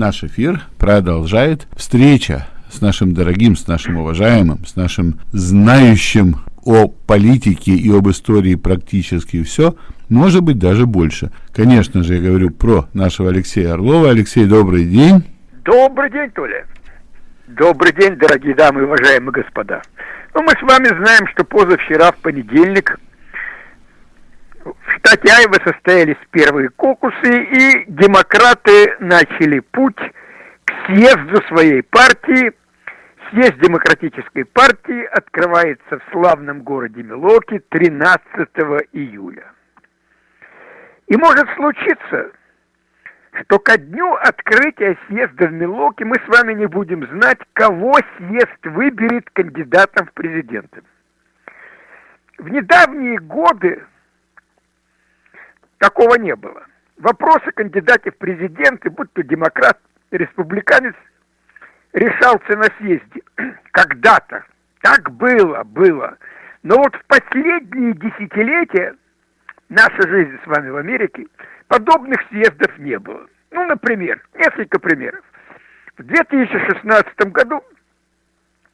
Наш эфир продолжает встреча с нашим дорогим, с нашим уважаемым, с нашим знающим о политике и об истории практически все, может быть, даже больше. Конечно же, я говорю про нашего Алексея Орлова. Алексей, добрый день. Добрый день, Толя. Добрый день, дорогие дамы и уважаемые господа. Ну, мы с вами знаем, что позавчера, в понедельник, в Айва состоялись первые кокусы, и демократы начали путь к съезду своей партии. Съезд демократической партии открывается в славном городе Милоки 13 июля. И может случиться, что ко дню открытия съезда в Милоке мы с вами не будем знать, кого съезд выберет кандидатом в президенты. В недавние годы Такого не было. Вопрос о кандидате в президенты, будь то демократ, республиканец, решался на съезде. Когда-то. Так было, было. Но вот в последние десятилетия нашей жизни с вами в Америке подобных съездов не было. Ну, например, несколько примеров. В 2016 году,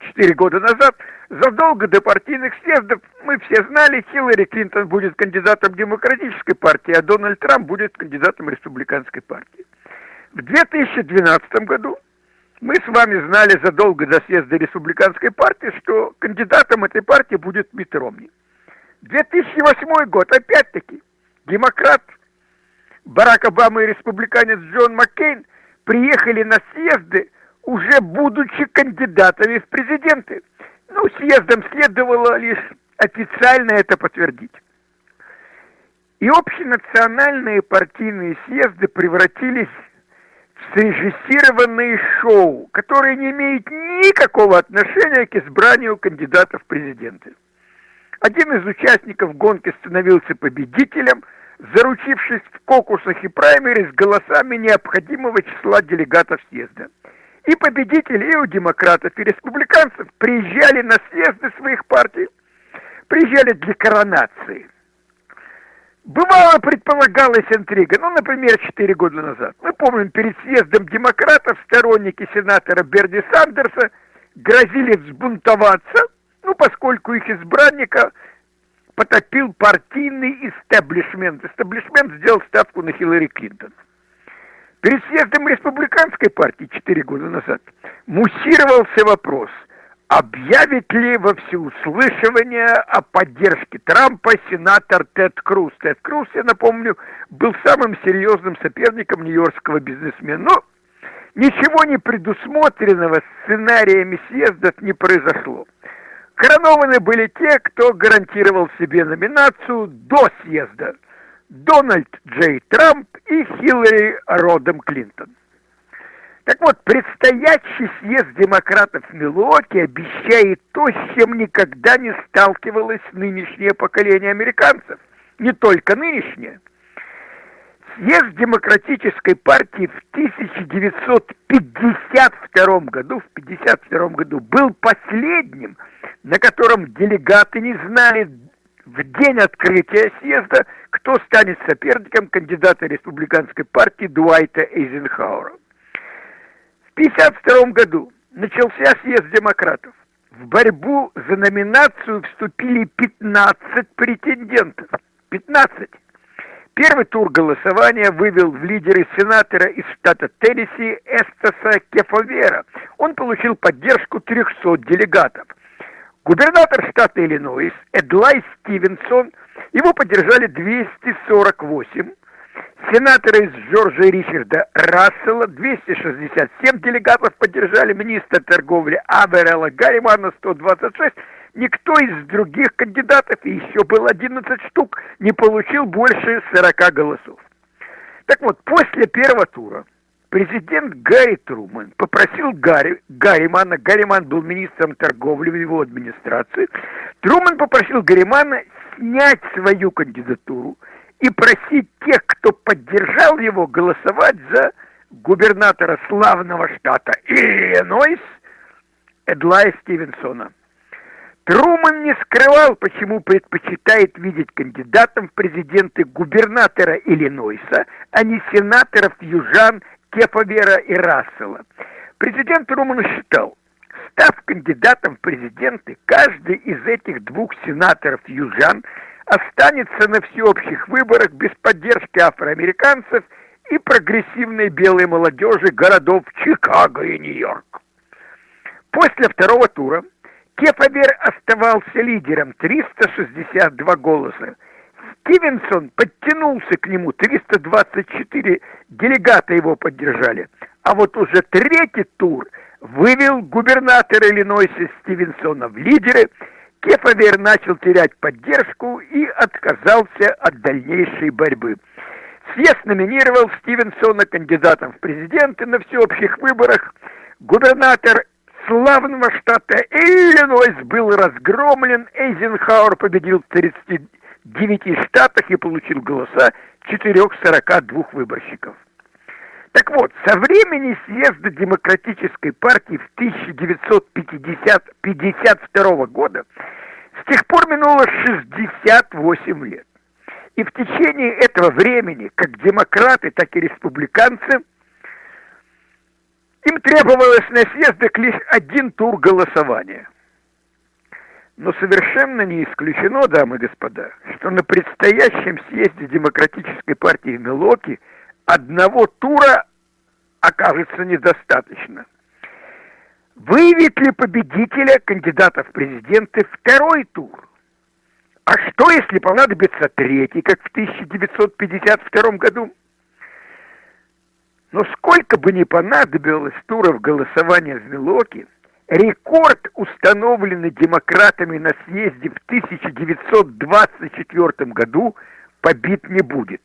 четыре года назад, Задолго до партийных съездов мы все знали, Хиллари Клинтон будет кандидатом демократической партии, а Дональд Трамп будет кандидатом республиканской партии. В 2012 году мы с вами знали задолго до съезда республиканской партии, что кандидатом этой партии будет Митт Ромни. 2008 год, опять-таки, демократ Барак Обама и республиканец Джон Маккейн приехали на съезды, уже будучи кандидатами в президенты. Ну, съездом следовало лишь официально это подтвердить. И общенациональные партийные съезды превратились в срежиссированные шоу, которые не имеют никакого отношения к избранию кандидатов в президенты. Один из участников гонки становился победителем, заручившись в кокусах и праймерис голосами необходимого числа делегатов съезда – и победители и у демократов, и республиканцев приезжали на съезды своих партий, приезжали для коронации. Бывало, предполагалась интрига. Ну, например, четыре года назад. Мы помним, перед съездом демократов сторонники сенатора Берни Сандерса грозили взбунтоваться, ну, поскольку их избранника потопил партийный истеблишмент. Истеблишмент сделал ставку на Хиллари Клинтон. Перед съездом республиканской партии 4 года назад муссировался вопрос, объявит ли во всеуслышание о поддержке Трампа сенатор Тед Круз. Тед Круз, я напомню, был самым серьезным соперником нью-йоркского бизнесмена. Но ничего не предусмотренного сценариями съездов не произошло. Коронованы были те, кто гарантировал себе номинацию до съезда – Дональд Джей Трамп и Хиллари Родом Клинтон. Так вот, предстоящий съезд демократов в Милуоке обещает то, с чем никогда не сталкивалось нынешнее поколение американцев. Не только нынешнее. Съезд демократической партии в 1952 году, в 1952 году был последним, на котором делегаты не знали в день открытия съезда, кто станет соперником кандидата республиканской партии Дуайта Эйзенхауэра. В 1952 году начался съезд демократов. В борьбу за номинацию вступили 15 претендентов. 15. Первый тур голосования вывел в лидеры сенатора из штата Теннесси Эстаса Кефовера. Он получил поддержку 300 делегатов. Губернатор штата Иллинойс Эдлай Стивенсон, его поддержали 248. Сенаторы из Джорджа Ричарда Рассела 267 делегатов поддержали министра торговли Аверела Гарримана 126. Никто из других кандидатов, и еще было 11 штук, не получил больше 40 голосов. Так вот, после первого тура президент Гарри Трумэн попросил Гарри, Гарримана, Гарриман был министром торговли в его администрации, Трумэн попросил Гарримана снять свою кандидатуру и просить тех, кто поддержал его, голосовать за губернатора славного штата Иллинойс Эдлая Стивенсона. Труман не скрывал, почему предпочитает видеть кандидатом в президенты губернатора Иллинойса, а не сенаторов южан Кефавера и Рассела. Президент Руман считал, став кандидатом в президенты, каждый из этих двух сенаторов-южан останется на всеобщих выборах без поддержки афроамериканцев и прогрессивной белой молодежи городов Чикаго и Нью-Йорк. После второго тура Кефавер оставался лидером 362 голоса. Стивенсон подтянулся к нему, 324 делегата его поддержали. А вот уже третий тур вывел губернатор Иллинойса Стивенсона в лидеры. Кефавер начал терять поддержку и отказался от дальнейшей борьбы. Съезд номинировал Стивенсона кандидатом в президенты на всеобщих выборах. Губернатор славного штата Иллинойс был разгромлен. Эйзенхауэр победил 30 девяти штатах и получил голоса 442 выборщиков. Так вот, со времени съезда Демократической партии в 1952 года с тех пор минуло 68 лет. И в течение этого времени как демократы, так и республиканцы им требовалось на съездах лишь один тур голосования – но совершенно не исключено, дамы и господа, что на предстоящем съезде Демократической партии в Милоки одного тура окажется недостаточно. Выявит ли победителя кандидата в президенты второй тур? А что, если понадобится третий, как в 1952 году? Но сколько бы ни понадобилось туров голосования в Милоке, рекорд, установленный демократами на съезде в 1924 году, побит не будет.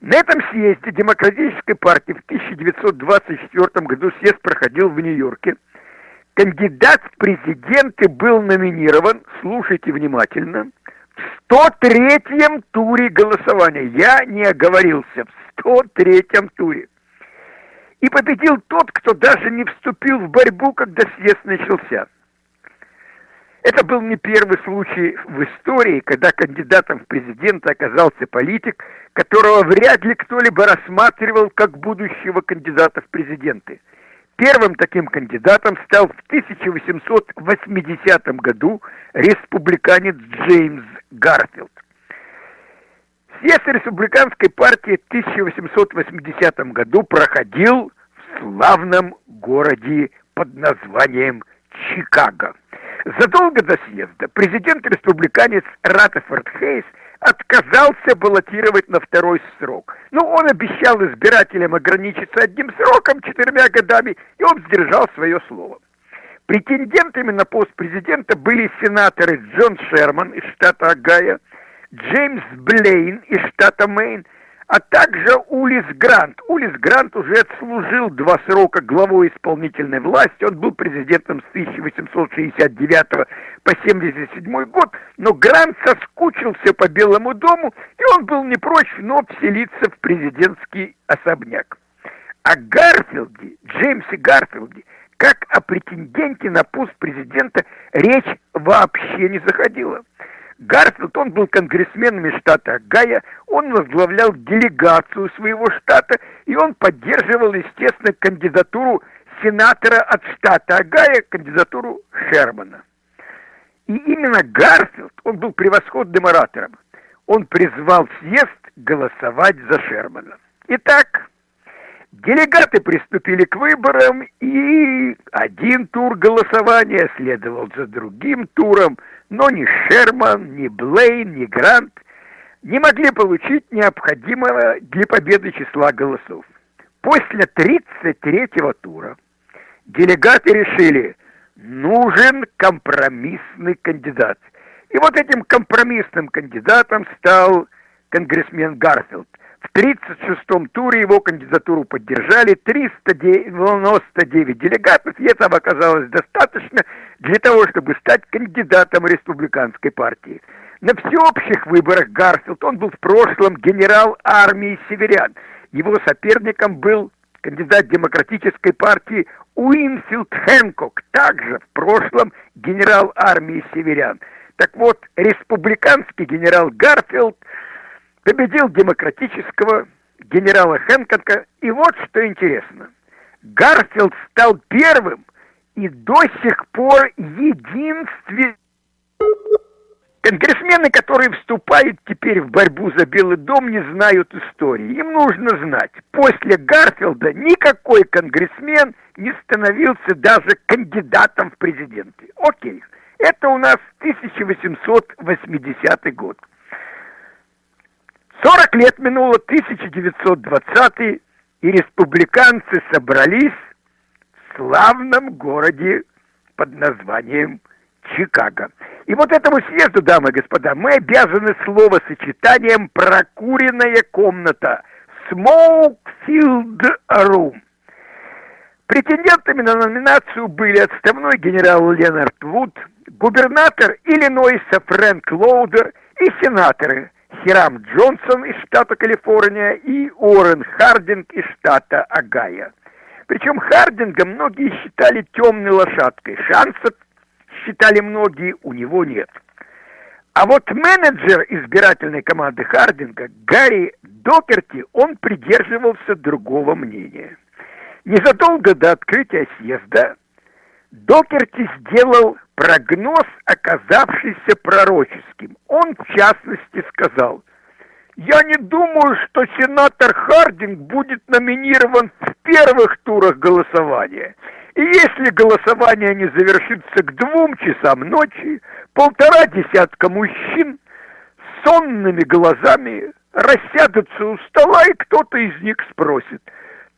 На этом съезде Демократической партии в 1924 году съезд проходил в Нью-Йорке. Кандидат в президенты был номинирован, слушайте внимательно, в 103-м туре голосования. Я не оговорился, в 103-м туре. И победил тот, кто даже не вступил в борьбу, когда съезд начался. Это был не первый случай в истории, когда кандидатом в президенты оказался политик, которого вряд ли кто-либо рассматривал как будущего кандидата в президенты. Первым таким кандидатом стал в 1880 году республиканец Джеймс Гарфилд. Съезд республиканской партии в 1880 году проходил в славном городе под названием Чикаго. Задолго до съезда президент-республиканец Раттерфорд Хейс отказался баллотировать на второй срок. Но он обещал избирателям ограничиться одним сроком, четырьмя годами, и он сдержал свое слово. Претендентами на пост президента были сенаторы Джон Шерман из штата Огайо, Джеймс Блейн из штата Мэйн, а также Улис Грант. Улис Грант уже отслужил два срока главой исполнительной власти. Он был президентом с 1869 по 77 год, но Грант соскучился по Белому дому, и он был не прочь вновь вселиться в президентский особняк. О Гарфилде, Джеймсе Гарфилде, как о претенденте на пост президента, речь вообще не заходила. Гарфилд, он был конгрессменом из штата Огайо, он возглавлял делегацию своего штата, и он поддерживал, естественно, кандидатуру сенатора от штата Огайо, кандидатуру Шермана. И именно Гарфилд, он был превосходным оратором. Он призвал съезд голосовать за Шермана. Итак, делегаты приступили к выборам, и один тур голосования следовал за другим туром – но ни Шерман, ни Блейн, ни Грант не могли получить необходимого для победы числа голосов. После 33-го тура делегаты решили, нужен компромиссный кандидат. И вот этим компромиссным кандидатом стал конгрессмен Гарфилд. В 36-м туре его кандидатуру поддержали 399 делегатов, и этого оказалось достаточно для того, чтобы стать кандидатом республиканской партии. На всеобщих выборах Гарфилд, он был в прошлом генерал армии северян. Его соперником был кандидат демократической партии Уинфилд Хэнкок, также в прошлом генерал армии северян. Так вот, республиканский генерал Гарфилд – победил демократического генерала Хэнкока. И вот что интересно. Гарфилд стал первым и до сих пор единственным Конгрессмены, которые вступают теперь в борьбу за Белый дом, не знают истории. Им нужно знать, после Гарфилда никакой конгрессмен не становился даже кандидатом в президенты. Окей, это у нас 1880 год. 40 лет минуло, 1920 и республиканцы собрались в славном городе под названием Чикаго. И вот этому съезду, дамы и господа, мы обязаны словосочетанием «прокуренная комната» «smoke-filled room». Претендентами на номинацию были отставной генерал Ленард Вуд, губернатор Иллинойса Фрэнк Лоудер и сенаторы Хирам Джонсон из штата Калифорния и Уоррен Хардинг из штата Огайо. Причем Хардинга многие считали темной лошадкой. Шансов считали многие, у него нет. А вот менеджер избирательной команды Хардинга, Гарри Докерти, он придерживался другого мнения. Незадолго до открытия съезда Докерти сделал прогноз, оказавшийся пророческим. Он, в частности, сказал, «Я не думаю, что сенатор Хардинг будет номинирован в первых турах голосования». И если голосование не завершится к двум часам ночи, полтора десятка мужчин сонными глазами рассядутся у стола, и кто-то из них спросит,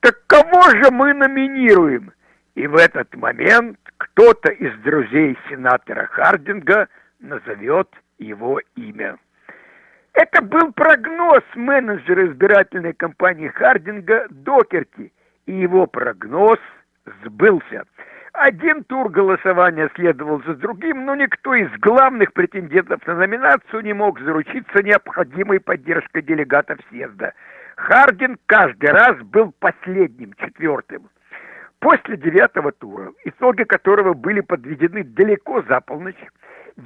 так кого же мы номинируем? И в этот момент кто-то из друзей сенатора Хардинга назовет его имя. Это был прогноз менеджера избирательной кампании Хардинга Докерти, и его прогноз – сбылся. Один тур голосования следовал за другим, но никто из главных претендентов на номинацию не мог заручиться необходимой поддержкой делегатов съезда. Хардин каждый раз был последним, четвертым. После девятого тура, итоги которого были подведены далеко за полночь,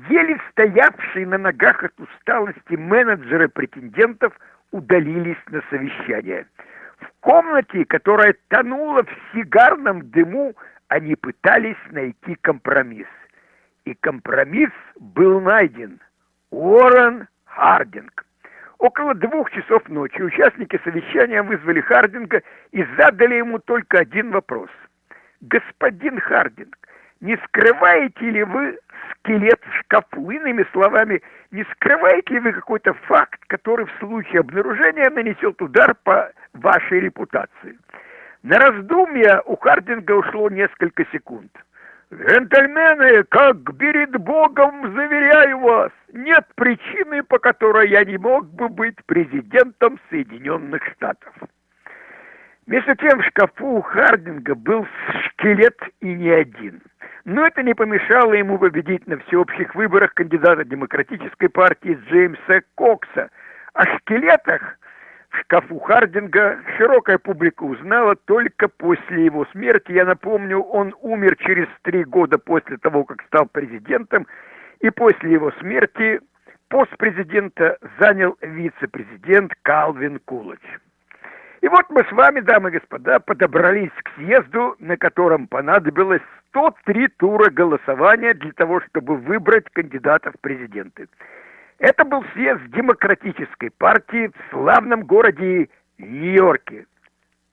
еле стоявшие на ногах от усталости менеджеры претендентов удалились на совещание – в комнате, которая тонула в сигарном дыму, они пытались найти компромисс. И компромисс был найден. Уоррен Хардинг. Около двух часов ночи участники совещания вызвали Хардинга и задали ему только один вопрос. «Господин Хардинг, не скрываете ли вы скелет в шкафу? Иными словами, не скрываете ли вы какой-то факт, который в случае обнаружения нанесет удар по вашей репутации. На раздумья у Хардинга ушло несколько секунд. «Джентльмены, как перед Богом заверяю вас, нет причины, по которой я не мог бы быть президентом Соединенных Штатов». Между тем в шкафу у Хардинга был скелет и не один. Но это не помешало ему победить на всеобщих выборах кандидата демократической партии Джеймса Кокса. О скелетах шкафу Хардинга широкая публика узнала только после его смерти. Я напомню, он умер через три года после того, как стал президентом, и после его смерти пост президента занял вице-президент Калвин Кулач. И вот мы с вами, дамы и господа, подобрались к съезду, на котором понадобилось 103 тура голосования для того, чтобы выбрать кандидатов в президенты. Это был съезд демократической партии в славном городе Нью-Йорке.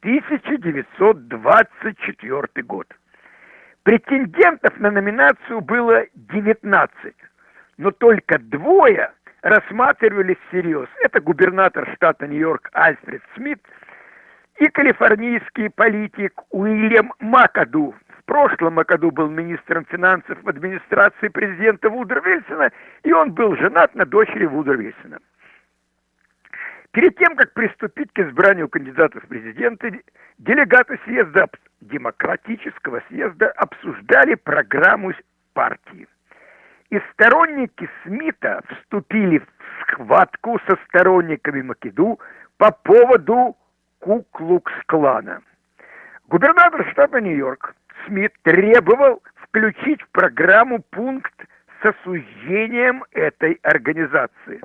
1924 год. Претендентов на номинацию было 19, но только двое рассматривались всерьез. Это губернатор штата Нью-Йорк Альфред Смит и калифорнийский политик Уильям Макаду, в прошлом году был министром финансов в администрации президента Вудро Вильсона, и он был женат на дочери Вудро Вильсона. Перед тем, как приступить к избранию кандидатов в президенты, делегаты съезда, демократического съезда обсуждали программу партии. И сторонники Смита вступили в схватку со сторонниками Македу по поводу Куклукс-клана. Губернатор штата Нью-Йорк Смит требовал включить в программу пункт с осуждением этой организации.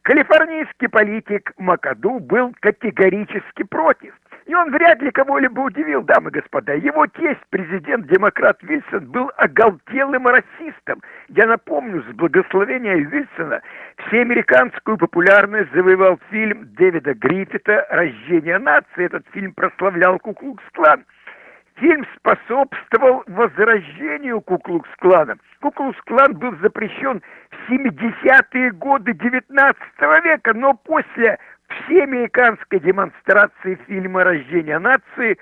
Калифорнийский политик Макаду был категорически против. И он вряд ли кого-либо удивил, дамы и господа. Его тесть, президент-демократ Вильсон, был оголтелым расистом. Я напомню, с благословения Вильсона всеамериканскую популярность завоевал фильм Дэвида Гриффита «Рождение нации». Этот фильм прославлял Куклукс-клан. Фильм способствовал возрождению Куклукс-клана. Куклукс-клан был запрещен в 70-е годы 19 века, но после всеамериканской демонстрации фильма «Рождение нации»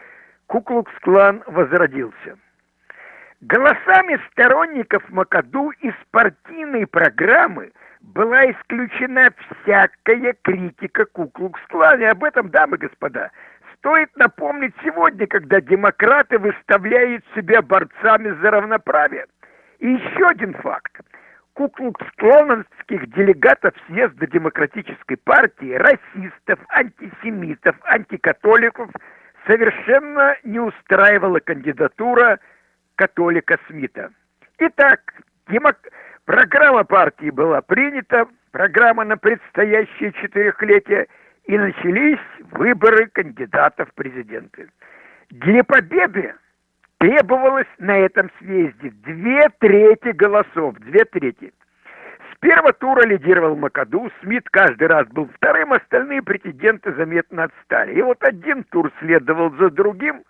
Куклукс-клан возродился. Голосами сторонников Макаду из партийной программы была исключена всякая критика Куклукс-клана. Об этом, дамы и господа, стоит напомнить сегодня, когда демократы выставляют себя борцами за равноправие. И еще один факт. Куклукс-клоновских делегатов съезда демократической партии, расистов, антисемитов, антикатоликов совершенно не устраивала кандидатура католика Смита. Итак, демок... программа партии была принята, программа на предстоящее четырехлетие – и начались выборы кандидатов в президенты. Для победы требовалось на этом съезде две трети голосов, две трети. С первого тура лидировал Макаду, Смит каждый раз был вторым, остальные претенденты заметно отстали. И вот один тур следовал за другим,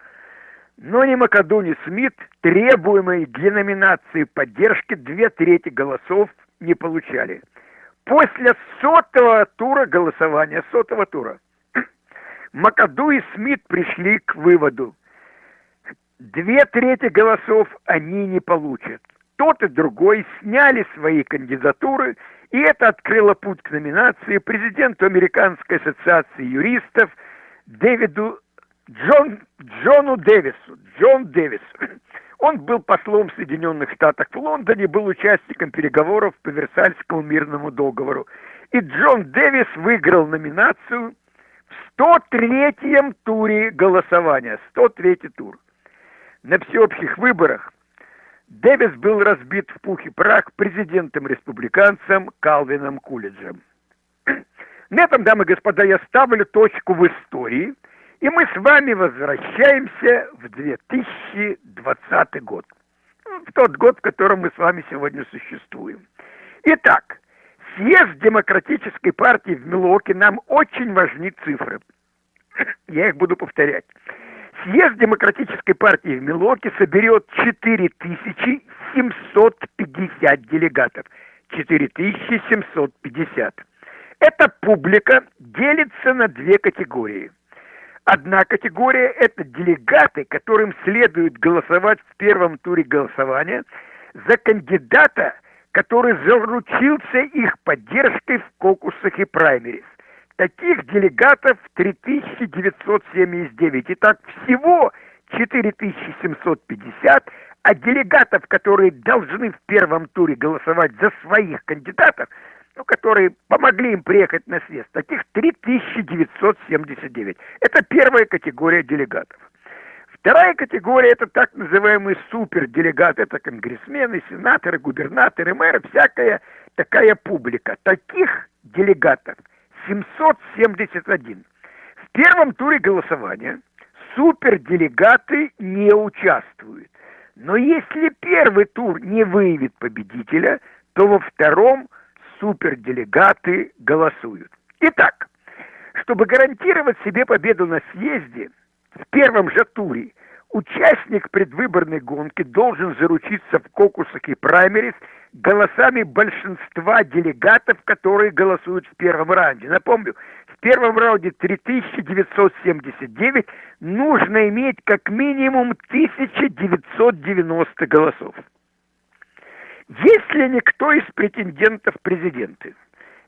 но ни Макаду, ни Смит требуемые для номинации поддержки две трети голосов не получали после сотого тура голосования, сотого тура, Макаду и Смит пришли к выводу. Две трети голосов они не получат. Тот и другой сняли свои кандидатуры, и это открыло путь к номинации президенту Американской ассоциации юристов Дэвиду Джон, Джону Дэвису. Джон Дэвис. Он был послом Соединенных Штатов в Лондоне, был участником переговоров по Версальскому мирному договору. И Джон Дэвис выиграл номинацию в 103-м туре голосования. 103-й тур. На всеобщих выборах Дэвис был разбит в пух и прах президентом-республиканцем Калвином Кулиджем. На этом, дамы и господа, я ставлю точку в истории – и мы с вами возвращаемся в 2020 год. В тот год, в котором мы с вами сегодня существуем. Итак, съезд Демократической партии в Милуоке нам очень важны цифры. Я их буду повторять. Съезд Демократической партии в Милуоке соберет 4750 делегатов. 4750. Эта публика делится на две категории – Одна категория – это делегаты, которым следует голосовать в первом туре голосования за кандидата, который заручился их поддержкой в кокусах и праймерис. Таких делегатов 3979. Итак, всего 4750, а делегатов, которые должны в первом туре голосовать за своих кандидатов – ну, которые помогли им приехать на съезд, таких 3979. Это первая категория делегатов. Вторая категория – это так называемые суперделегаты, это конгрессмены, сенаторы, губернаторы, мэры, всякая такая публика. Таких делегатов 771. В первом туре голосования суперделегаты не участвуют. Но если первый тур не выявит победителя, то во втором – суперделегаты голосуют. Итак, чтобы гарантировать себе победу на съезде, в первом же туре участник предвыборной гонки должен заручиться в кокусах и праймерис голосами большинства делегатов, которые голосуют в первом раунде. Напомню, в первом раунде 3979 нужно иметь как минимум 1990 голосов. Если никто из претендентов президенты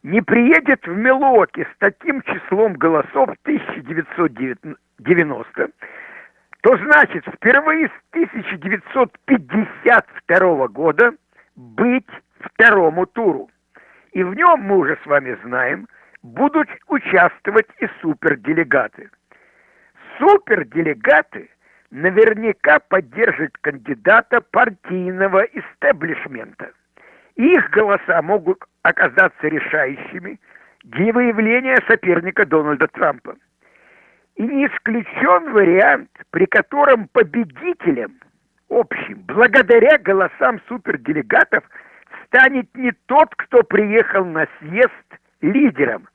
не приедет в Милуоки с таким числом голосов 1990, то значит впервые с 1952 года быть второму туру. И в нем, мы уже с вами знаем, будут участвовать и суперделегаты. Суперделегаты – наверняка поддержит кандидата партийного истеблишмента. Их голоса могут оказаться решающими, для выявления соперника Дональда Трампа. И не исключен вариант, при котором победителем общим, благодаря голосам суперделегатов, станет не тот, кто приехал на съезд лидером.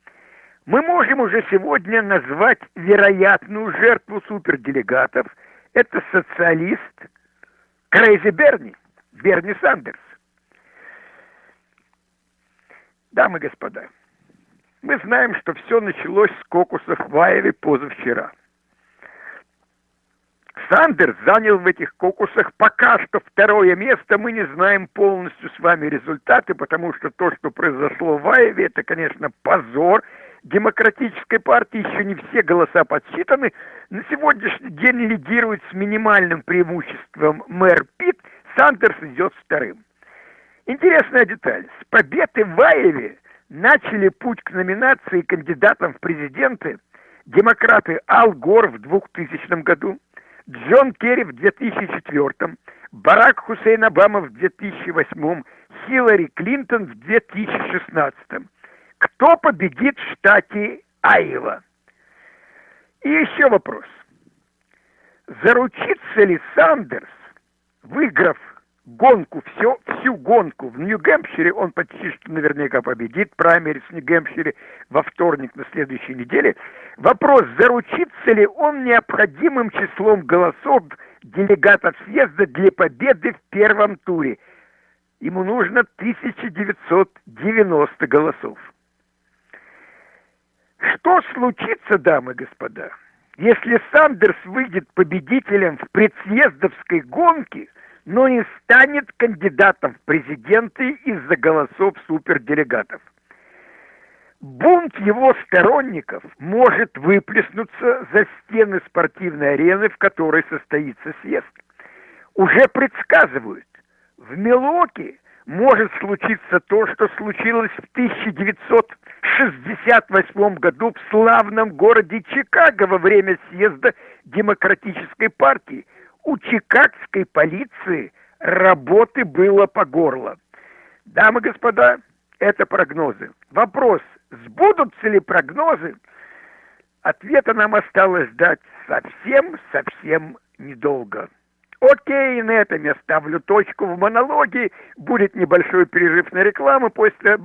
Мы можем уже сегодня назвать вероятную жертву суперделегатов. Это социалист Крейзи Берни, Берни Сандерс. Дамы и господа, мы знаем, что все началось с кокусов в Айове позавчера. Сандерс занял в этих кокусах пока что второе место. Мы не знаем полностью с вами результаты, потому что то, что произошло в Айове, это, конечно, позор демократической партии. Еще не все голоса подсчитаны. На сегодняшний день лидирует с минимальным преимуществом мэр Питт. Сандерс идет вторым. Интересная деталь. С победы в Айове начали путь к номинации кандидатам в президенты демократы Ал Гор в 2000 году, Джон Керри в 2004, Барак Хусейн Обама в 2008, Хиллари Клинтон в 2016. Кто победит в штате Айова? И еще вопрос. Заручится ли Сандерс, выиграв гонку, все, всю гонку в Нью-Гэмпшире, он почти что наверняка победит праймерис в Нью-Гэмпшире во вторник на следующей неделе. Вопрос, заручится ли он необходимым числом голосов делегатов съезда для победы в первом туре. Ему нужно 1990 голосов. Что случится, дамы и господа, если Сандерс выйдет победителем в предсъездовской гонке – но не станет кандидатом в президенты из-за голосов суперделегатов. Бунт его сторонников может выплеснуться за стены спортивной арены, в которой состоится съезд. Уже предсказывают, в Милоке может случиться то, что случилось в 1968 году в славном городе Чикаго во время съезда Демократической партии – у чикагской полиции работы было по горло. Дамы и господа, это прогнозы. Вопрос, сбудутся ли прогнозы? Ответа нам осталось ждать совсем-совсем недолго. Окей, на этом я ставлю точку в монологе. Будет небольшой перерыв на рекламу. После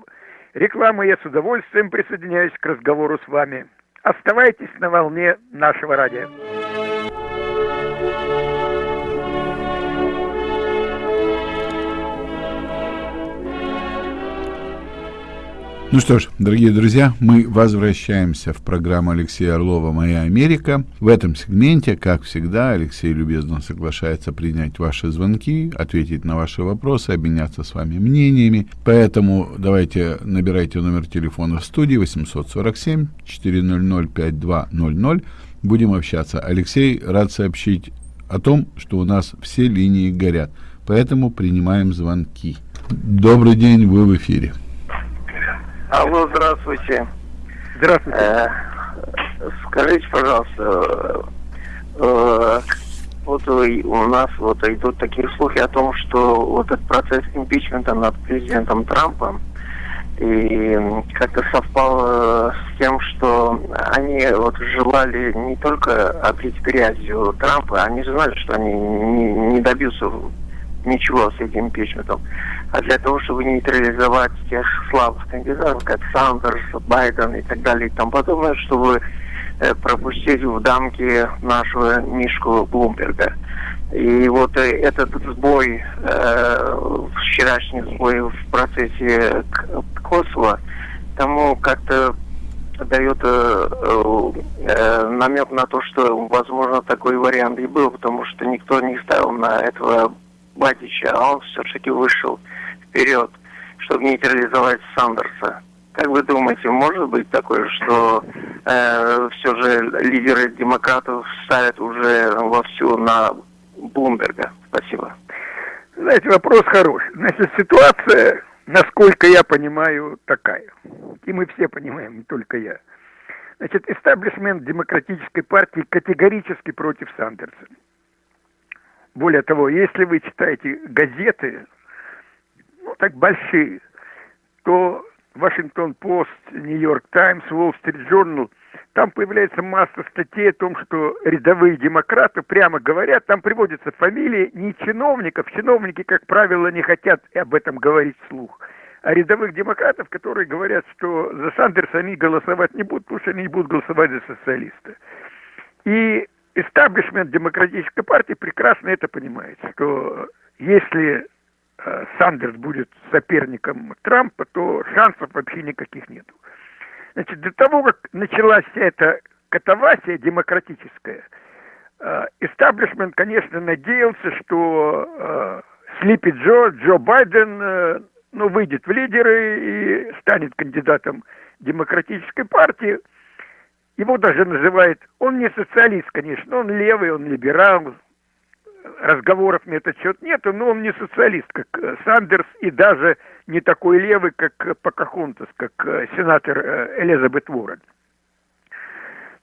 рекламы я с удовольствием присоединяюсь к разговору с вами. Оставайтесь на волне нашего радио. Ну что ж, дорогие друзья, мы возвращаемся в программу Алексея Орлова «Моя Америка». В этом сегменте, как всегда, Алексей любезно соглашается принять ваши звонки, ответить на ваши вопросы, обменяться с вами мнениями. Поэтому давайте набирайте номер телефона в студии 847 400 5200. Будем общаться. Алексей, рад сообщить о том, что у нас все линии горят. Поэтому принимаем звонки. Добрый день, вы в эфире. Алло, здравствуйте. Здравствуйте. Э, скажите, пожалуйста, э, вот у нас вот идут такие слухи о том, что вот этот процесс импичмента над президентом Трампом и как-то совпало с тем, что они вот желали не только облить грязью Трампа, они знали, что они не, не добьются ничего с этим импичментом. А для того, чтобы нейтрализовать тех слабых кандидатов, как Сандерс, Байден и так далее и тому подобное, чтобы э, пропустить в дамки нашего Мишку Блумберга. И вот э, этот сбой, э, вчерашний сбой в процессе Косово, тому как-то дает э, э, намек на то, что, возможно, такой вариант и был, потому что никто не ставил на этого Батича, а он все-таки вышел вперед, чтобы нейтрализовать Сандерса. Как вы думаете, может быть такое, что э, все же лидеры демократов ставят уже вовсю на Блумберга? Спасибо. Знаете, вопрос хороший. Значит, ситуация, насколько я понимаю, такая. И мы все понимаем, не только я. Значит, истеблишмент демократической партии категорически против Сандерса. Более того, если вы читаете газеты, ну так большие, то Вашингтон-Пост, Нью-Йорк Таймс, Уолл-Стрит Journal, там появляется масса статей о том, что рядовые демократы прямо говорят, там приводятся фамилии не чиновников, чиновники, как правило, не хотят об этом говорить вслух, а рядовых демократов, которые говорят, что за Сандерса они голосовать не будут, потому что они не будут голосовать за социалиста. И истаблишмент демократической партии прекрасно это понимает, что если э, Сандерс будет соперником Трампа, то шансов вообще никаких нет. Значит, до того, как началась вся эта катавасия демократическая, э, истаблишмент, конечно, надеялся, что э, Слипи Джо, Джо Байден, э, ну, выйдет в лидеры и станет кандидатом демократической партии. Его даже называют, он не социалист, конечно, он левый, он либерал, разговоров на этот счет нет, но он не социалист, как э, Сандерс, и даже не такой левый, как э, Покахонтас, как э, сенатор Элизабет Уоррен.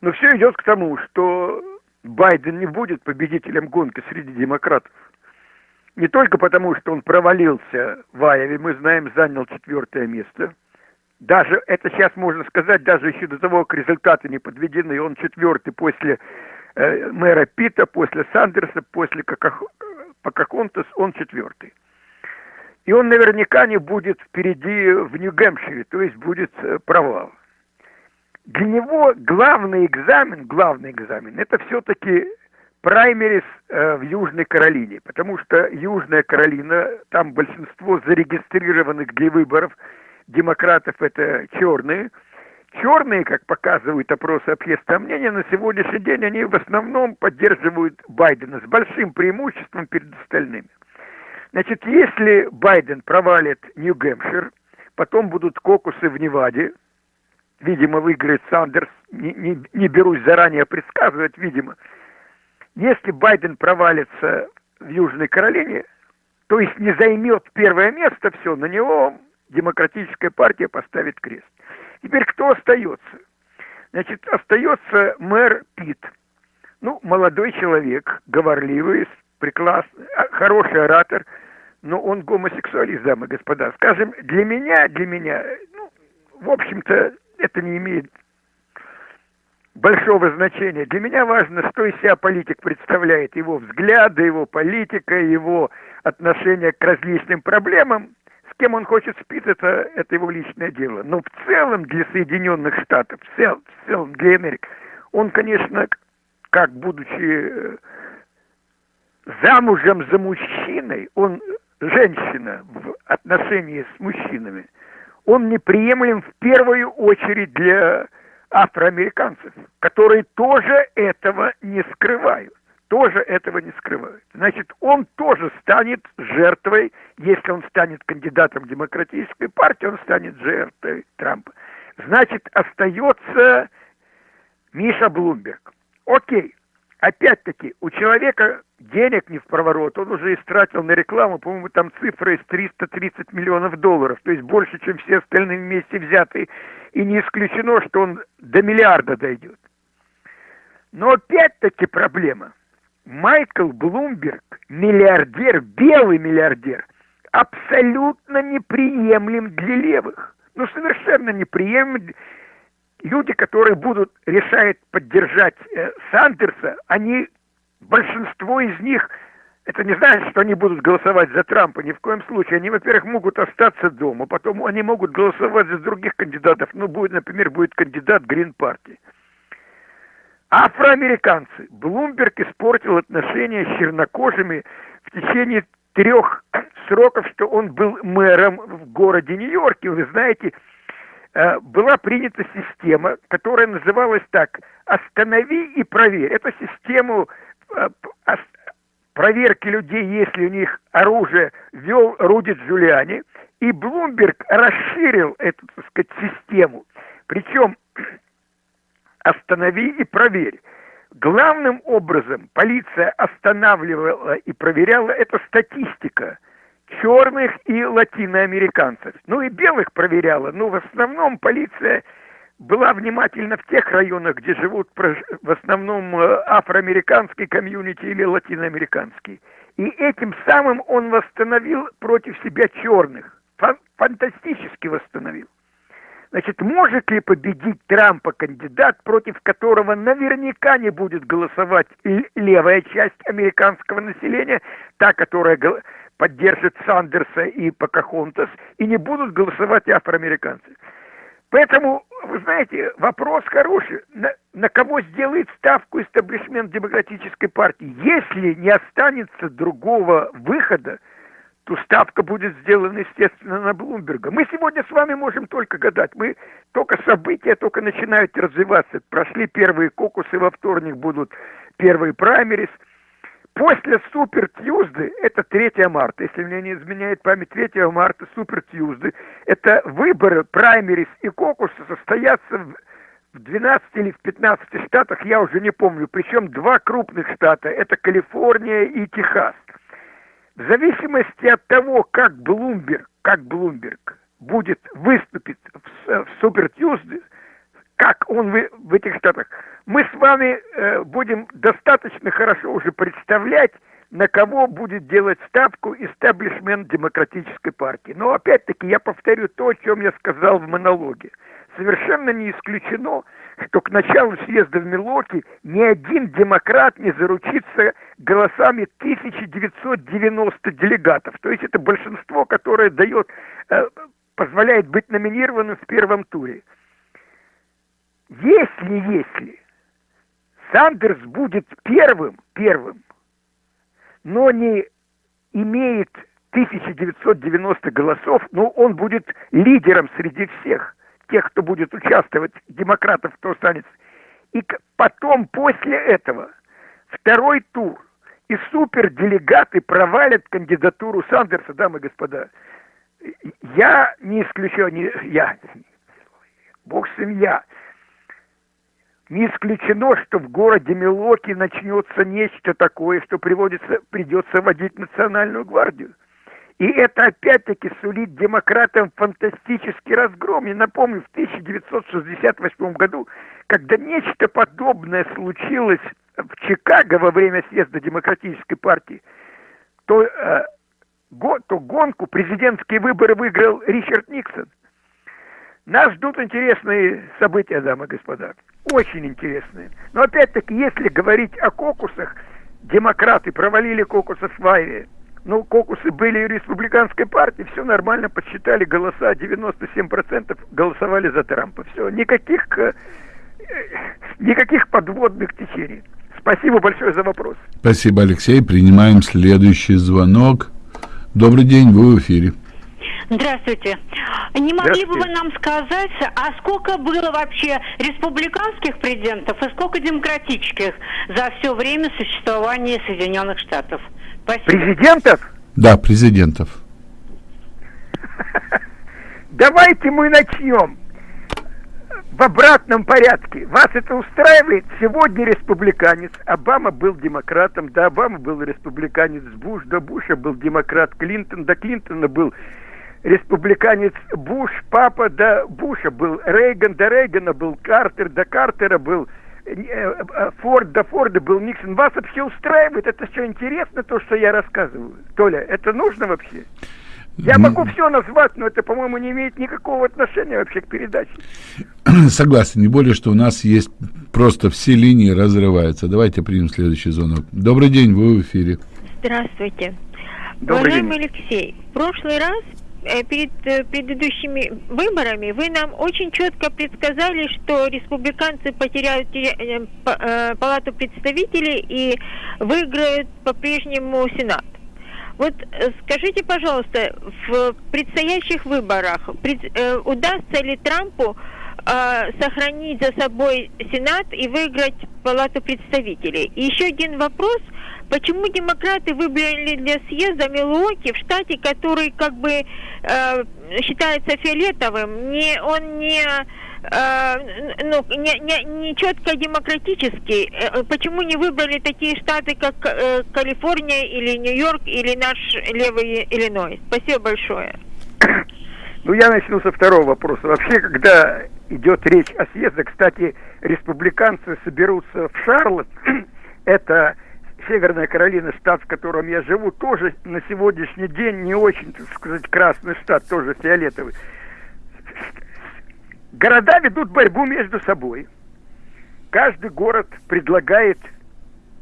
Но все идет к тому, что Байден не будет победителем гонки среди демократов. Не только потому, что он провалился в Айове, мы знаем, занял четвертое место. Даже, это сейчас можно сказать, даже еще до того, как результаты не подведены, он четвертый после э, мэра Пита, после Сандерса, после Покахонтас, он четвертый. И он наверняка не будет впереди в Нью-Гэмпшире, то есть будет э, провал. Для него главный экзамен, главный экзамен, это все-таки праймерис э, в Южной Каролине, потому что Южная Каролина, там большинство зарегистрированных для выборов демократов это черные – Черные, как показывают опросы общественного мнения, на сегодняшний день они в основном поддерживают Байдена с большим преимуществом перед остальными. Значит, если Байден провалит Нью-Гэмпшир, потом будут кокусы в Неваде, видимо, выиграет Сандерс, не, не, не берусь заранее предсказывать, видимо. Если Байден провалится в Южной Каролине, то есть не займет первое место, все, на него демократическая партия поставит крест. Теперь кто остается? Значит, остается мэр Пит. Ну, молодой человек, говорливый, прекрасный, а, хороший оратор, но он гомосексуалист, дамы и господа. Скажем, для меня, для меня, ну, в общем-то, это не имеет большого значения. Для меня важно, что из себя политик представляет, его взгляды, его политика, его отношение к различным проблемам кем он хочет спить, это, это его личное дело. Но в целом для Соединенных Штатов, в целом, в целом для Америки, он, конечно, как будучи э, замужем за мужчиной, он женщина в отношении с мужчинами, он неприемлем в первую очередь для афроамериканцев, которые тоже этого не скрывают тоже этого не скрывает. Значит, он тоже станет жертвой, если он станет кандидатом демократической партии, он станет жертвой Трампа. Значит, остается Миша Блумберг. Окей, опять-таки, у человека денег не в проворот, он уже истратил на рекламу, по-моему, там цифра из 330 миллионов долларов, то есть больше, чем все остальные вместе взятые, и не исключено, что он до миллиарда дойдет. Но опять-таки проблема – Майкл Блумберг, миллиардер, белый миллиардер, абсолютно неприемлем для левых. Ну, совершенно неприемлем. Люди, которые будут решать поддержать э, Сандерса, они, большинство из них, это не значит, что они будут голосовать за Трампа, ни в коем случае. Они, во-первых, могут остаться дома, потом они могут голосовать за других кандидатов. Ну, будет, например, будет кандидат Грин-партии. Афроамериканцы. Блумберг испортил отношения с чернокожими в течение трех сроков, что он был мэром в городе Нью-Йорке. Вы знаете, э, была принята система, которая называлась так «Останови и проверь». Это систему э, проверки людей, если у них оружие, вел Руди Джулиани. И Блумберг расширил эту, так сказать, систему. Причем останови и проверь. Главным образом полиция останавливала и проверяла это статистика черных и латиноамериканцев. Ну и белых проверяла, но в основном полиция была внимательна в тех районах, где живут в основном э, афроамериканский комьюнити или латиноамериканский. И этим самым он восстановил против себя черных. Фантастически восстановил. Значит, может ли победить Трампа кандидат, против которого наверняка не будет голосовать левая часть американского населения, та, которая поддержит Сандерса и Покахонтас, и не будут голосовать афроамериканцы. Поэтому, вы знаете, вопрос хороший. На, на кого сделает ставку истеблишмент демократической партии? Если не останется другого выхода, то ставка будет сделана, естественно, на Блумберга. Мы сегодня с вами можем только гадать. Мы только события только начинают развиваться. Прошли первые кокусы, во вторник будут первые праймерис – После Супер Тьюзды, это 3 марта, если мне не изменяет память, 3 марта Супер Тьюзды, это выборы, праймерис и кокусы состоятся в, в 12 или в 15 штатах, я уже не помню, причем два крупных штата, это Калифорния и Техас. В зависимости от того, как Блумберг, как Блумберг будет выступить в, в Супер Тьюзды, как он в, в этих штатах, мы с вами э, будем достаточно хорошо уже представлять, на кого будет делать ставку истеблишмент демократической партии. Но опять-таки я повторю то, о чем я сказал в монологе. Совершенно не исключено, что к началу съезда в Милоки ни один демократ не заручится голосами 1990 делегатов. То есть это большинство, которое дает, э, позволяет быть номинированным в первом туре. Если, если Сандерс будет первым, первым, но не имеет 1990 голосов, но он будет лидером среди всех тех, кто будет участвовать, демократов, кто останется. И потом, после этого, второй тур, и суперделегаты провалят кандидатуру Сандерса, дамы и господа. Я не исключаю, не, я, бог с я, не исключено, что в городе Милоки начнется нечто такое, что приводится, придется водить национальную гвардию. И это опять-таки сулит демократам фантастический разгром. Я напомню, в 1968 году, когда нечто подобное случилось в Чикаго во время съезда Демократической партии, то, э, го, то гонку, президентские выборы выиграл Ричард Никсон. Нас ждут интересные события, дамы и господа очень интересные. Но опять-таки, если говорить о кокусах, демократы провалили кокусы в Айве. Ну, кокусы были в республиканской партии, все нормально, подсчитали голоса, 97% голосовали за Трампа. Все, никаких, э, никаких подводных течений. Спасибо большое за вопрос. Спасибо, Алексей. Принимаем следующий звонок. Добрый день, вы в эфире. Здравствуйте. Не могли бы вы нам сказать, а сколько было вообще республиканских президентов и сколько демократических за все время существования Соединенных Штатов? Спасибо. Президентов? Да, президентов. Давайте мы начнем в обратном порядке. Вас это устраивает? Сегодня республиканец. Обама был демократом, да, Обама был республиканец. Буш, до Буша был демократ. Клинтон, до Клинтона был республиканец Буш, папа до Буша был, Рейган до Рейгана был, Картер до Картера был, Форд до Форда был, Никсон. Вас вообще устраивает? Это что, интересно, то, что я рассказываю? Толя, это нужно вообще? Я могу все назвать, но это, по-моему, не имеет никакого отношения вообще к передаче. Согласен, не более, что у нас есть просто все линии разрываются. Давайте примем следующий звонок. Добрый день, вы в эфире. Здравствуйте. Добрый Уважаемый день. Алексей, в прошлый раз перед э, предыдущими выборами вы нам очень четко предсказали, что республиканцы потеряют э, палату представителей и выиграют по-прежнему Сенат. Вот скажите, пожалуйста, в предстоящих выборах удастся ли Трампу сохранить за собой Сенат и выиграть палату представителей? И еще один вопрос – Почему демократы выбрали для съезда Милуоки в штате, который как бы э, считается фиолетовым? Не, он не э, ну, не, не, не четко демократический. Э, почему не выбрали такие штаты, как э, Калифорния или Нью-Йорк или наш левый Иллинойс? Спасибо большое. Ну, я начну со второго вопроса. Вообще, когда идет речь о съезде, кстати, республиканцы соберутся в Шарлотт, это Северная Каролина, штат, в котором я живу, тоже на сегодняшний день не очень, так сказать, красный штат, тоже фиолетовый. Города ведут борьбу между собой. Каждый город предлагает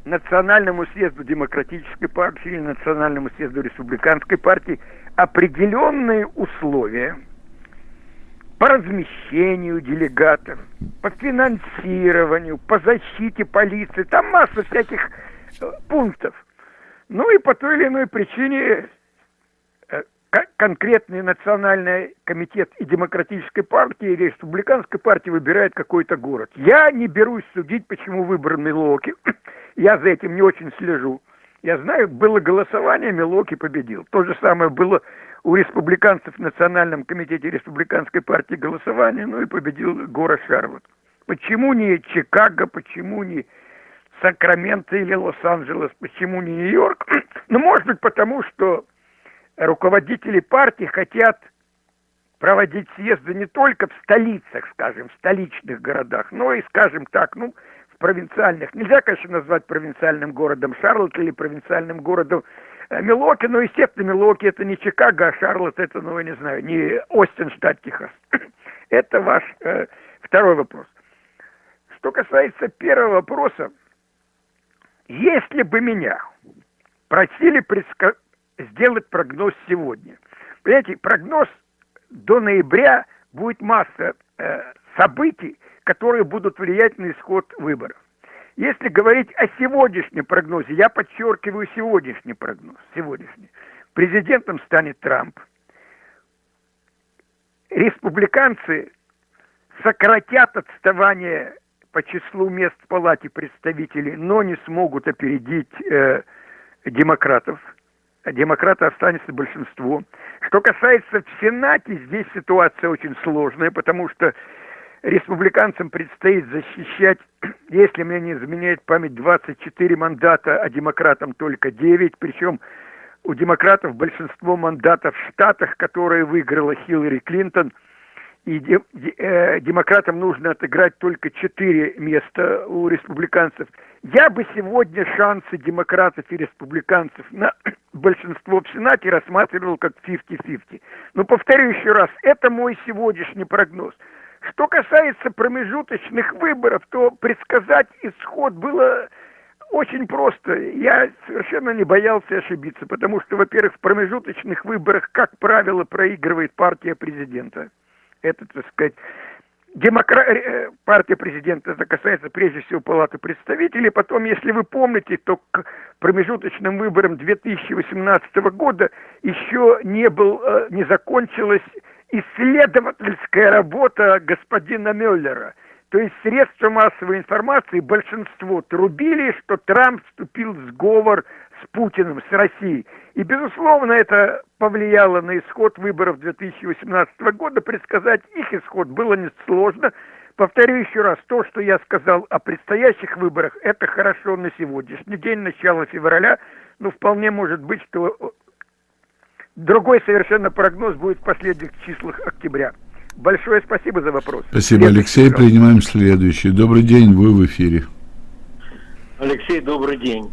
Национальному съезду Демократической партии или Национальному съезду Республиканской партии определенные условия по размещению делегатов, по финансированию, по защите полиции. Там масса всяких э, пунктов. Ну и по той или иной причине э, конкретный национальный комитет и демократической партии, и республиканской партии выбирает какой-то город. Я не берусь судить, почему выбран Милоки. Я за этим не очень слежу. Я знаю, было голосование, Милоки победил. То же самое было у республиканцев в Национальном комитете республиканской партии голосование, ну и победил город Шарлотт. Почему не Чикаго, почему не Сакраменто или Лос-Анджелес, почему не Нью-Йорк? Ну, может быть, потому что руководители партии хотят проводить съезды не только в столицах, скажем, в столичных городах, но и, скажем так, ну, в провинциальных. Нельзя, конечно, назвать провинциальным городом Шарлотт или провинциальным городом Милоки, но, естественно, Милоки это не Чикаго, а Шарлотт это, ну, я не знаю, не Остин, штат Техас. это ваш э, второй вопрос. Что касается первого вопроса, если бы меня просили предска сделать прогноз сегодня. Понимаете, прогноз до ноября будет масса э, событий, которые будут влиять на исход выборов. Если говорить о сегодняшнем прогнозе, я подчеркиваю сегодняшний прогноз, сегодняшний. Президентом станет Трамп. Республиканцы сократят отставание по числу мест в палате представителей, но не смогут опередить э, демократов – демократы останется большинство. Что касается в Сенате, здесь ситуация очень сложная, потому что республиканцам предстоит защищать, если мне не изменяет память, 24 мандата, а демократам только 9, причем у демократов большинство мандатов в штатах, которые выиграла Хиллари Клинтон – и э, демократам нужно отыграть только четыре места у республиканцев. Я бы сегодня шансы демократов и республиканцев на большинство в Сенате рассматривал как 50-50. Но повторю еще раз, это мой сегодняшний прогноз. Что касается промежуточных выборов, то предсказать исход было очень просто. Я совершенно не боялся ошибиться, потому что, во-первых, в промежуточных выборах, как правило, проигрывает партия президента это, так сказать, демокра... Э, партия президента, это касается прежде всего Палаты представителей. Потом, если вы помните, то к промежуточным выборам 2018 года еще не, был, э, не закончилась исследовательская работа господина Мюллера. То есть средства массовой информации большинство трубили, что Трамп вступил в сговор с Путиным, с Россией. И, безусловно, это повлияло на исход выборов 2018 года. Предсказать их исход было несложно. Повторю еще раз, то, что я сказал о предстоящих выборах, это хорошо на сегодняшний день, начало февраля. Но вполне может быть, что другой совершенно прогноз будет в последних числах октября. Большое спасибо за вопрос. Спасибо, следующий Алексей. Вопрос. Принимаем следующий. Добрый день, вы в эфире. Алексей, добрый день.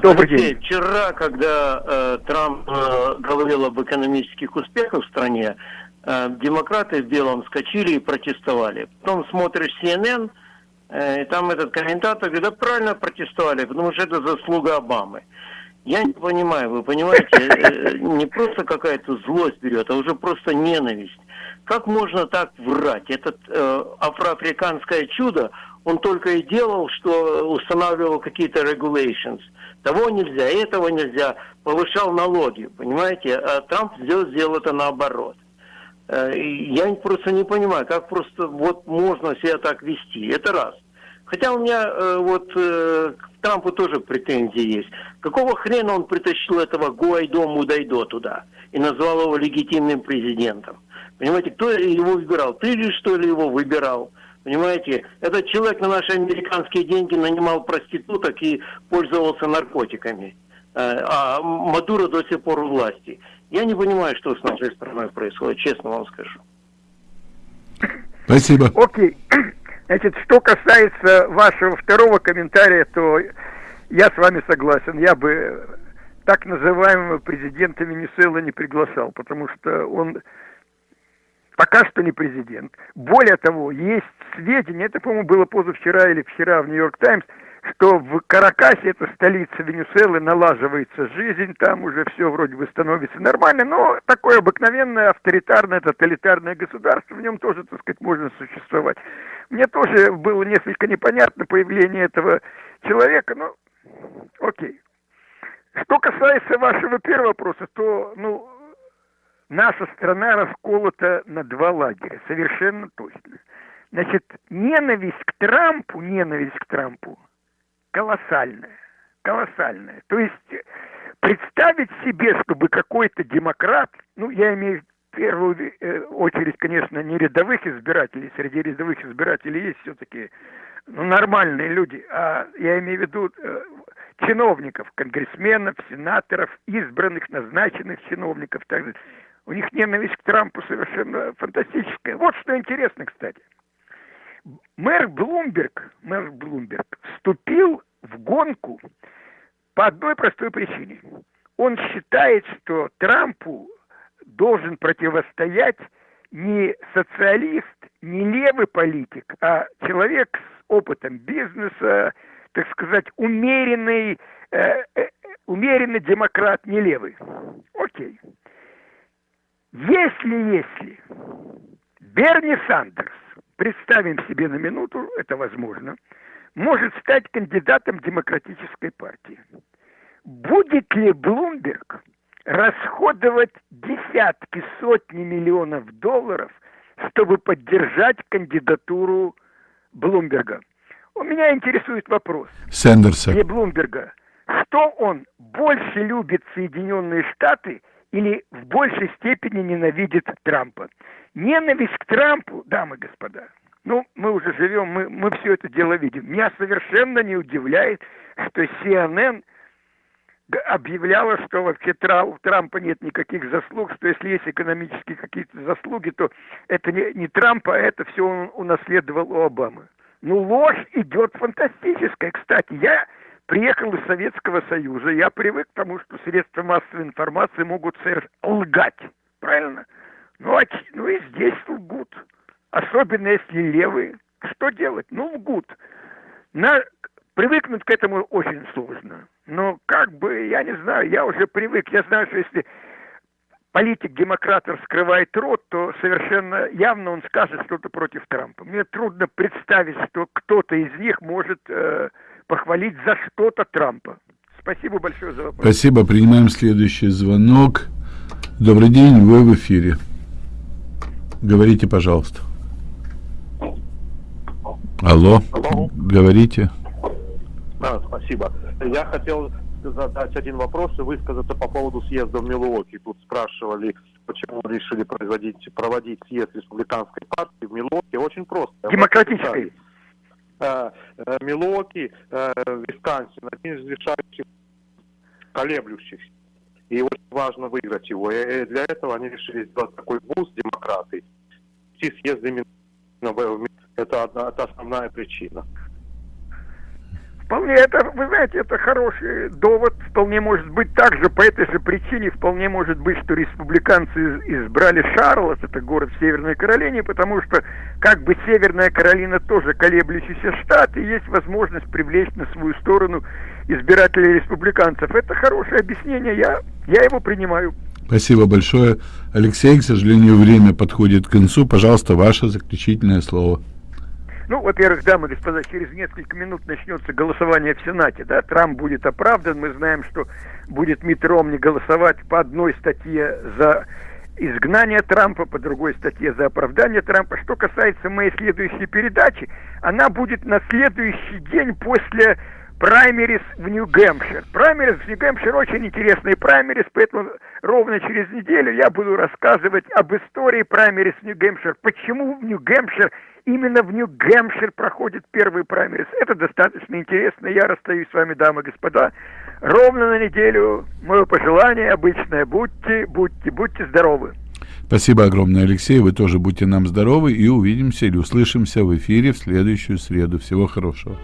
Добрый Алексей, день. Вчера, когда э, Трамп э, говорил об экономических успехах в стране, э, демократы в белом скочили и протестовали. Потом смотришь CNN, э, и там этот комментатор говорит, да правильно протестовали, потому что это заслуга Обамы. Я не понимаю, вы понимаете, э, не просто какая-то злость берет, а уже просто ненависть. Как можно так врать? Этот э, афроафриканское чудо, он только и делал, что устанавливал какие-то regulations – того нельзя, этого нельзя, повышал налоги, понимаете? А Трамп сделал, сделал это наоборот. Э, я просто не понимаю, как просто вот можно себя так вести. Это раз. Хотя у меня э, вот э, к Трампу тоже претензии есть. Какого хрена он притащил этого Гуайдо Мудайдо туда и назвал его легитимным президентом? Понимаете, кто его выбирал? Ты ли что ли его выбирал? Понимаете, этот человек на наши американские деньги нанимал проституток и пользовался наркотиками. Э, а Мадуро до сих пор у власти. Я не понимаю, что с нашей страной происходит, честно вам скажу. Спасибо. Окей. Значит, что касается вашего второго комментария, то я с вами согласен. Я бы так называемого президента Венесуэлы не приглашал, потому что он пока что не президент. Более того, есть сведения, это, по-моему, было позавчера или вчера в Нью-Йорк Таймс, что в Каракасе, это столица Венесуэлы, налаживается жизнь, там уже все вроде бы становится нормально, но такое обыкновенное авторитарное, тоталитарное государство, в нем тоже, так сказать, можно существовать. Мне тоже было несколько непонятно появление этого человека, но окей. Что касается вашего первого вопроса, то, ну, наша страна расколота на два лагеря, совершенно точно. Значит, ненависть к Трампу, ненависть к Трампу колоссальная, колоссальная. То есть представить себе, чтобы какой-то демократ, ну, я имею в первую э, очередь, конечно, не рядовых избирателей, среди рядовых избирателей есть все-таки ну, нормальные люди, а я имею в виду э, чиновников, конгрессменов, сенаторов, избранных, назначенных чиновников, так далее. У них ненависть к Трампу совершенно фантастическая. Вот что интересно, кстати. Мэр Блумберг, мэр Блумберг вступил в гонку по одной простой причине. Он считает, что Трампу должен противостоять не социалист, не левый политик, а человек с опытом бизнеса, так сказать, умеренный, э, э, умеренный демократ, не левый. Окей. Если, если Берни Сандерс, представим себе на минуту, это возможно, может стать кандидатом демократической партии, будет ли Блумберг расходовать десятки, сотни миллионов долларов, чтобы поддержать кандидатуру Блумберга? У меня интересует вопрос. Сэндерса. Не Блумберга. Что он больше любит Соединенные Штаты или в большей степени ненавидит Трампа? Ненависть к Трампу, дамы и господа, ну, мы уже живем, мы, мы все это дело видим. Меня совершенно не удивляет, что CNN объявляла, что вообще у Трампа нет никаких заслуг, что если есть экономические какие-то заслуги, то это не, не Трампа, а это все он унаследовал у Обамы. Ну, ложь идет фантастическая. Кстати, я приехал из Советского Союза, я привык к тому, что средства массовой информации могут лгать. Правильно? Ну, а, ну и здесь лгут. Особенно если левые. Что делать? Ну, лгут. На... Привыкнуть к этому очень сложно. Но как бы, я не знаю, я уже привык. Я знаю, что если политик-демократ раскрывает рот, то совершенно явно он скажет что-то против Трампа. Мне трудно представить, что кто-то из них может э, похвалить за что-то Трампа. Спасибо большое за вопрос. Спасибо. Принимаем следующий звонок. Добрый день, вы в эфире. Говорите, пожалуйста. Алло, Алло. говорите. Да, спасибо. Я хотел задать один вопрос и высказаться по поводу съезда в Милуоки. Тут спрашивали, почему решили производить, проводить съезд республиканской партии в Милуоки. Очень просто. Демократической. Э, э, Милуоки, э, Висконсин, один из решающих колеблющихся. И очень важно выиграть его. И для этого они решили сделать такой буст, демократы. Идти съезд именно это, одна, это основная причина. Вполне это, вы знаете, это хороший довод. Вполне может быть также по этой же причине, вполне может быть, что республиканцы избрали Шарлотт, это город в Северной Каролине, потому что как бы Северная Каролина тоже колеблющийся штат, и есть возможность привлечь на свою сторону избирателей республиканцев. Это хорошее объяснение, я, я его принимаю. Спасибо большое. Алексей, к сожалению, время подходит к концу. Пожалуйста, ваше заключительное слово. Ну, во-первых, дамы и господа, через несколько минут начнется голосование в Сенате, да, Трамп будет оправдан, мы знаем, что будет Митт Ромни голосовать по одной статье за изгнание Трампа, по другой статье за оправдание Трампа. Что касается моей следующей передачи, она будет на следующий день после праймерис в Нью-Гэмпшир. Праймерис в Нью-Гэмпшир очень интересный праймерис, поэтому ровно через неделю я буду рассказывать об истории праймерис в Нью-Гэмпшир. Почему в Нью-Гэмпшир именно в Нью-Гэмпшир проходит первый праймерис. Это достаточно интересно. Я расстаюсь с вами, дамы и господа. Ровно на неделю. Мое пожелание обычное. Будьте, будьте, будьте здоровы. Спасибо огромное, Алексей. Вы тоже будьте нам здоровы и увидимся или услышимся в эфире в следующую среду. Всего хорошего.